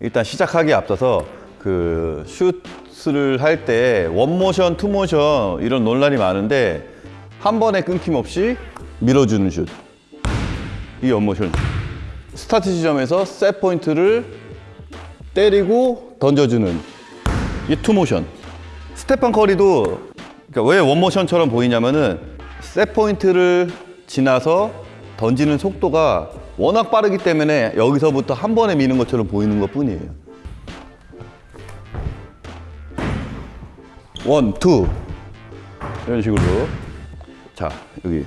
일단 시작하기에 앞서서 그 슛을 할 때 one motion, two motion 이런 논란이 많은데 한 번에 끊김없이 밀어주는 슛. 이 one motion. 스타트 지점에서 set point를 때리고 던져주는 이 two motion. 스테판 커리도 그러니까 왜 one motion처럼 보이냐면은 set point를 지나서 던지는 속도가 워낙 빠르기 때문에 여기서부터 한 번에 미는 것처럼 보이는 것 뿐이에요. one, two. 이런 식으로. 자, 여기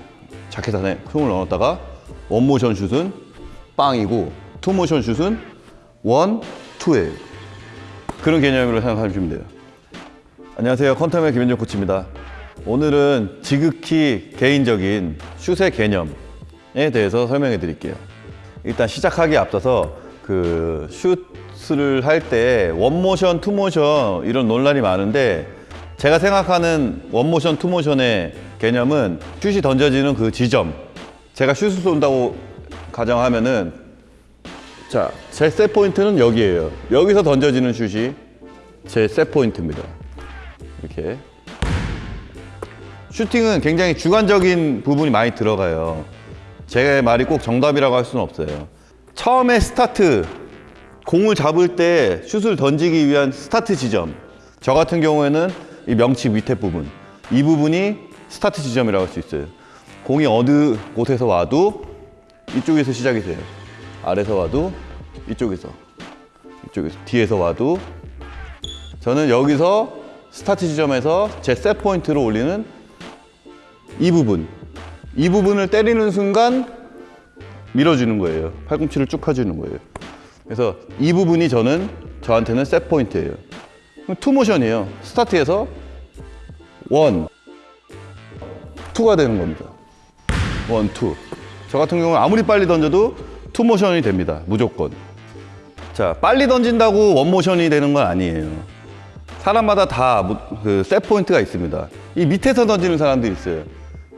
자켓 안에 손을 넣었다가 one motion 슛은 빵이고 two motion 슛은 one, two예요. 그런 개념으로 생각하시면 돼요. 안녕하세요. 컨텀의 김현정 코치입니다. 오늘은 지극히 개인적인 슛의 개념에 대해서 설명해 드릴게요. 일단 시작하기에 앞서서 그 슛을 할 때 one motion, two motion 이런 논란이 많은데 제가 생각하는 one motion, two motion의 개념은 슛이 던져지는 그 지점 제가 슛을 쏜다고 가정하면은 자, 제 set point는 여기에요. 여기서 던져지는 슛이 제 set point입니다. 이렇게 슈팅은 굉장히 주관적인 부분이 많이 들어가요. 제 말이 꼭 정답이라고 할 수는 없어요. 처음에 스타트, 공을 잡을 때 슛을 던지기 위한 스타트 지점. 저 같은 경우에는 이 명치 밑에 부분. 이 부분이 스타트 지점이라고 할 수 있어요. 공이 어느 곳에서 와도 이쪽에서 시작이 돼요. 아래서 와도 이쪽에서. 이쪽에서. 뒤에서 와도 저는 여기서 스타트 지점에서 제 set point를 올리는 이 부분 이 부분을 때리는 순간 밀어주는 거예요. 팔꿈치를 쭉 펴주는 거예요. 그래서 이 부분이 저는 저한테는 set point예요. two motion이에요. 스타트에서 one two가 되는 겁니다. one, two. 저 같은 경우는 아무리 빨리 던져도 two motion이 됩니다. 무조건. 자 빨리 던진다고 one motion이 되는 건 아니에요. 사람마다 다 그 set point가 있습니다. 이 밑에서 던지는 사람들이 있어요.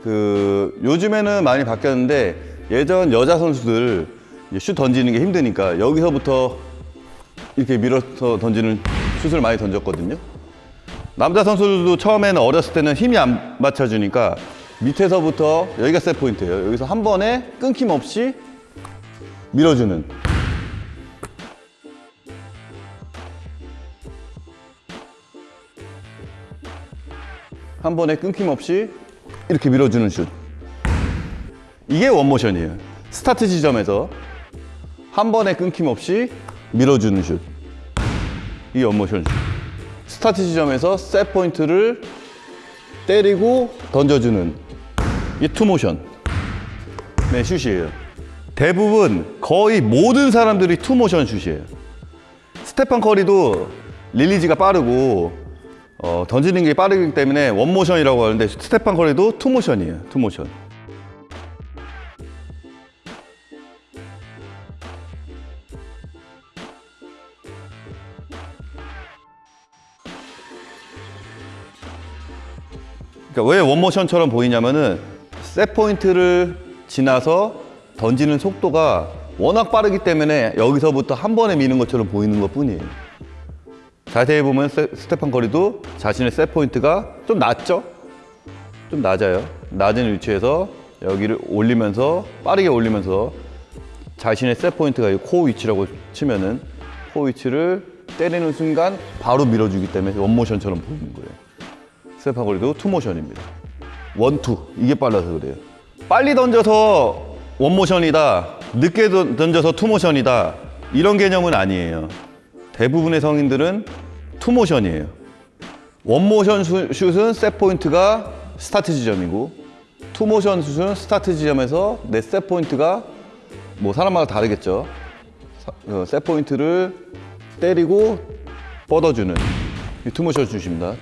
그 요즘에는 많이 바뀌었는데 예전 여자 선수들 슛 던지는 게 힘드니까 여기서부터 이렇게 밀어서 던지는 슛을 많이 던졌거든요. 남자 선수들도 처음에는 어렸을 때는 힘이 안 받쳐주니까 밑에서부터 여기가 set point예요. 여기서 한 번에 끊김없이 밀어주는 한 번에 끊김없이 이렇게 밀어주는 슛. 이게 one motion이에요. 스타트 지점에서 한 번에 끊김없이 밀어주는 슛. 이게 one motion 슛. 스타트 지점에서 set point를 때리고 던져주는 이 two motion. 네, 슛이에요. 대부분 거의 모든 사람들이 two motion 슛이에요. 스테판 커리도 release가 빠르고 어, 던지는 게 빠르기 때문에 one motion이라고 하는데 스테판 커리도 two motion이에요. two motion. 그러니까 왜 one motion처럼 보이냐면은 set point를 지나서 던지는 속도가 워낙 빠르기 때문에 여기서부터 한 번에 미는 것처럼 보이는 것 뿐이에요. 자세히 보면 세- 스테판 커리도 자신의 set point가 좀 낮죠? 좀 낮아요. 낮은 위치에서 여기를 올리면서 빠르게 올리면서 자신의 set point가 이 코 위치라고 치면은 코 위치를 때리는 순간 바로 밀어주기 때문에 one motion처럼 보이는 거예요. 스테판 커리도 two motion입니다. one two 이게 빨라서 그래요. 빨리 던져서 one motion이다. 늦게 던- 던져서 two motion이다. 이런 개념은 아니에요. 대부분의 성인들은 two motion이에요. one motion 수- 슛은 set point가 스타트 지점이고 two motion 슛은 스타트 지점에서 내 set point가 뭐 사람마다 다르겠죠. 사- 어, 때리고 뻗어주는 이 투모션 슛입니다.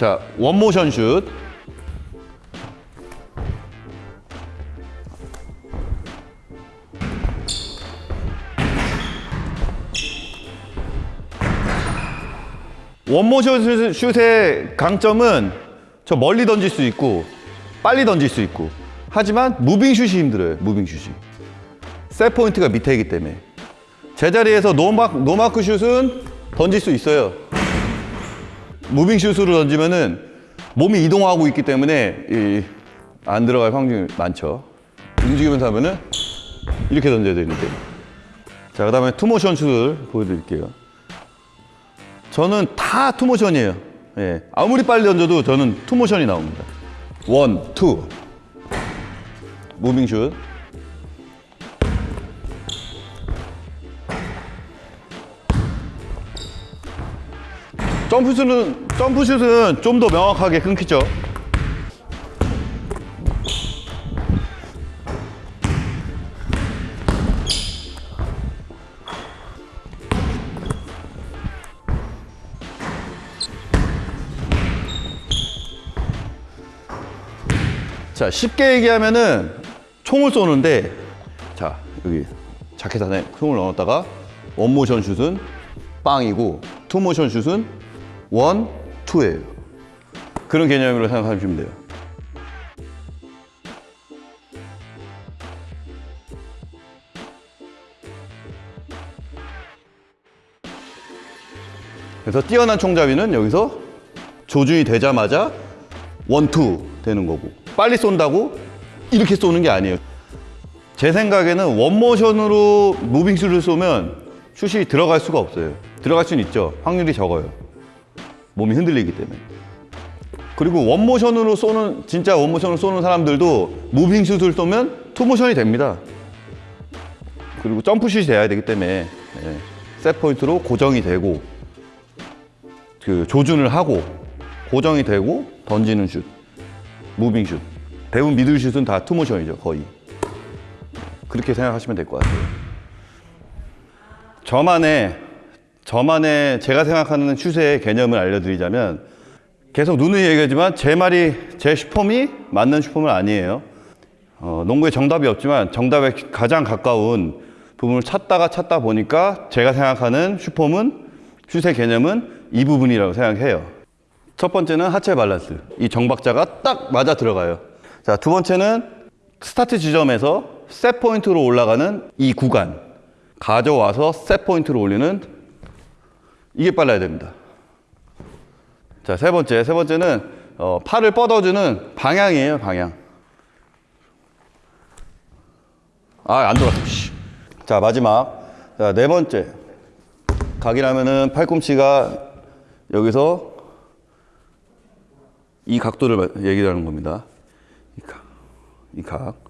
자, one motion 슛. 원모션 슛- 슛의 강점은 저 멀리 던질 수 있고 빨리 던질 수 있고 하지만 moving 슛이 힘들어요. moving 슛이. set point가 밑에 있기 때문에 제자리에서 노마크 슛은 던질 수 있어요. moving 슛으로 던지면은 몸이 이동하고 있기 때문에 이, 안 들어갈 확률이 많죠. 움직이면서 하면은 이렇게 던져야 되는데. 자, 그 다음에 two motion 슛을 보여드릴게요. 저는 다 two motion이에요. 예. 아무리 빨리 던져도 저는 two motion이 나옵니다. one, two. moving 슛. 점프슛은 점프슛은 좀 더 명확하게 끊기죠. 자, 쉽게 얘기하면은 총을 쏘는데 자, 여기 자켓 안에 총을 넣었다가 one motion 슛은 빵이고 two motion 슛은 one, two예요. 그런 개념으로 생각하시면 돼요. 그래서 뛰어난 총잡이는 여기서 조준이 되자마자 one two 되는 거고 빨리 쏜다고 이렇게 쏘는 게 아니에요. 제 생각에는 one motion으로 moving슛을 쏘면 슛이 들어갈 수가 없어요. 들어갈 수는 있죠. 확률이 적어요. 몸이 흔들리기 때문에. 그리고 one motion으로 쏘는 진짜 one motion으로 쏘는 사람들도 moving 슛을 쏘면 two motion이 됩니다. 그리고 점프슛이 돼야 되기 때문에 예, set point로 고정이 되고 그 조준을 하고 고정이 되고 던지는 슛, moving 슛. 대부분 middle 슛은 다 two motion이죠, 거의. 그렇게 생각하시면 될 것 같아요. 저만의 저만의 제가 생각하는 슛의 개념을 알려드리자면 계속 누누이 얘기하지만 제 말이 제 슛폼이 맞는 슛폼은 아니에요. 어, 농구에 정답이 없지만 정답에 가장 가까운 부분을 찾다가 찾다 보니까 제가 생각하는 슛폼은 슛의 개념은 이 부분이라고 생각해요. 첫 번째는 하체 밸런스. 이 정박자가 딱 맞아 들어가요. 자, 두 번째는 스타트 지점에서 set point로 올라가는 이 구간. 가져와서 set point로 올리는 이게 빨라야 됩니다. 자, 세 번째. 세 번째는 어, 팔을 뻗어주는 방향이에요, 방향. 아, 안 돌았어. 씨. 자, 마지막. 자, 네 번째. 각이라면은 팔꿈치가 여기서 이 각도를 말- 얘기하는 겁니다. 이 각. 이 각.